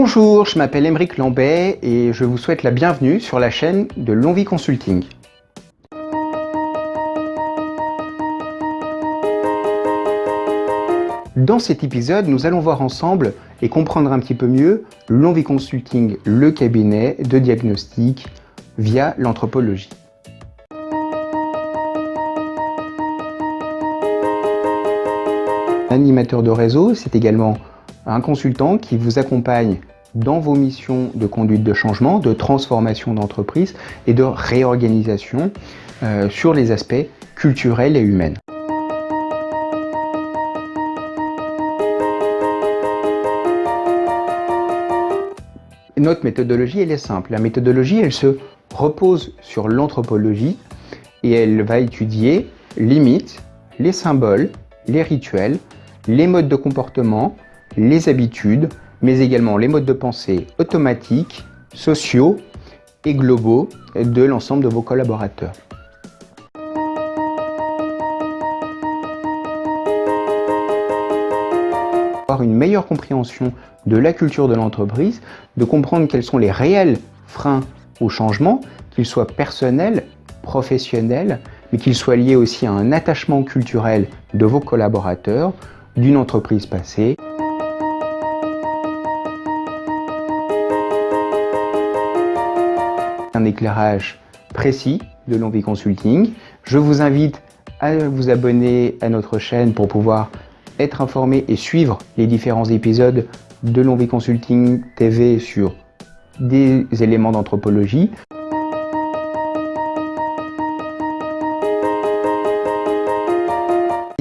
Bonjour, je m'appelle Émeric Lambet et je vous souhaite la bienvenue sur la chaîne de Longvie Consulting. Dans cet épisode, nous allons voir ensemble et comprendre un petit peu mieux Longvie Consulting, le cabinet de diagnostic via l'anthropologie. Animateur de réseau, c'est également un consultant qui vous accompagne dans vos missions de conduite de changement, de transformation d'entreprise et de réorganisation euh, sur les aspects culturels et humains. Notre méthodologie, elle est simple. La méthodologie, elle se repose sur l'anthropologie et elle va étudier les mythes, les symboles, les rituels, les modes de comportement, les habitudes, mais également les modes de pensée automatiques, sociaux et globaux de l'ensemble de vos collaborateurs. Avoir une meilleure compréhension de la culture de l'entreprise, de comprendre quels sont les réels freins au changement, qu'ils soient personnels, professionnels, mais qu'ils soient liés aussi à un attachement culturel de vos collaborateurs, d'une entreprise passée. Éclairage précis de Longvie Consulting. Je vous invite à vous abonner à notre chaîne pour pouvoir être informé et suivre les différents épisodes de Longvie Consulting TV sur des éléments d'anthropologie.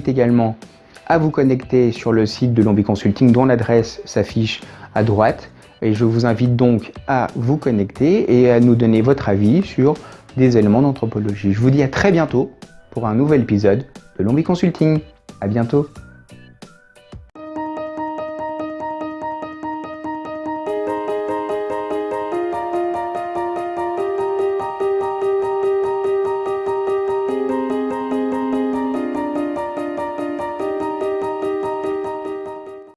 également à vous connecter sur le site de Longvie Consulting dont l'adresse s'affiche à droite et je vous invite donc à vous connecter et à nous donner votre avis sur des éléments d'anthropologie. Je vous dis à très bientôt pour un nouvel épisode de Longvie Consulting. À bientôt